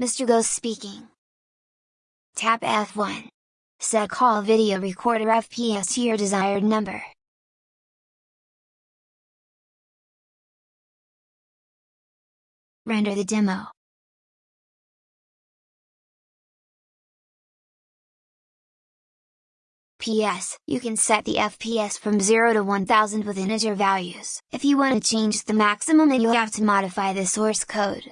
Mr. Ghost speaking. Tap F1. Set call video recorder FPS to your desired number. Render the demo. PS, you can set the FPS from 0 to 1000 with integer values. If you want to change the maximum then you'll have to modify the source code.